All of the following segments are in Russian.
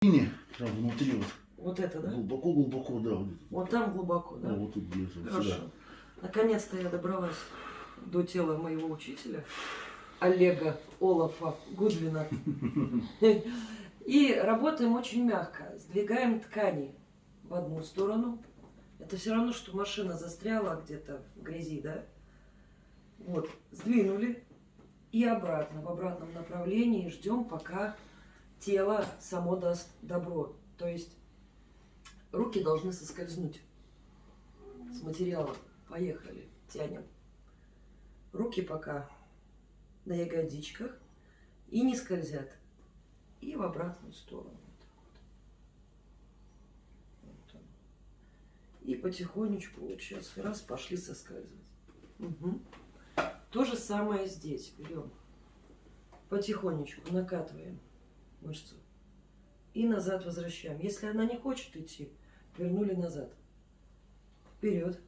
Там внутри вот. Вот это, да? Глубоко-глубоко, да. Вот, Вот там глубоко, да, да? вот тут держим. Хорошо. Наконец-то я добралась до тела моего учителя, Олега Олафа Гудвина. И работаем очень мягко. Сдвигаем ткани в одну сторону. Это все равно, что машина застряла где-то в грязи, да? Вот, сдвинули и обратно, в обратном направлении. Ждем, пока тело само даст добро. То есть руки должны соскользнуть с материала. Поехали, тянем. Руки пока на ягодичках и не скользят. И в обратную сторону. И потихонечку вот сейчас раз пошли соскальзывать. Мгм. То же самое здесь. Берем. Потихонечку накатываем мышцу. И назад возвращаем. Если она не хочет идти, вернули назад. Вперед.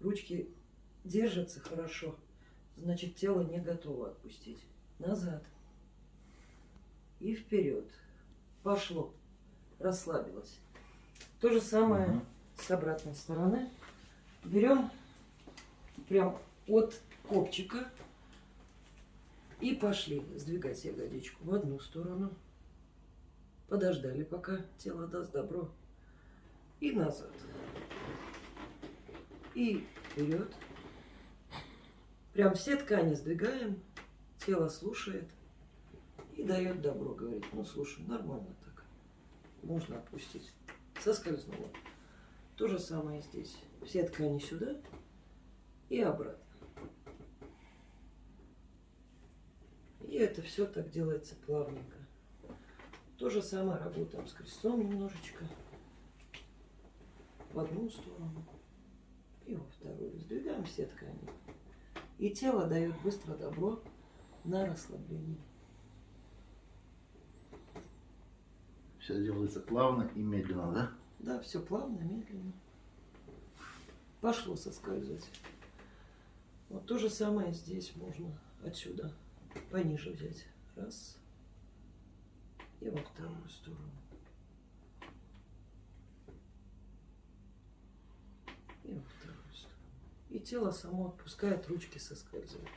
Ручки держатся хорошо. Значит, тело не готово отпустить. Назад. И вперед. Пошло. Расслабилось. То же самое Мгм. с обратной стороны. Берем прям от копчика и пошли сдвигать ягодичку в одну сторону. Подождали, пока тело даст добро. И назад. И вперед. Прям все ткани сдвигаем. Тело слушает. И дает добро. Говорит, ну слушай, нормально так. Можно отпустить. Соскользнуло. То же самое здесь. Все ткани сюда и обратно. И это все так делается плавненько. То же самое работаем с крестом немножечко. В одну сторону и во вторую. Сдвигаем все ткани. И тело дает быстро добро на расслабление. Все делается плавно и медленно, да? Да, все плавно, медленно. Пошло соскальзывать. Вот то же самое здесь можно отсюда пониже взять. Раз. И во вторую сторону. И во вторую сторону. И тело само отпускает, ручки соскальзывают.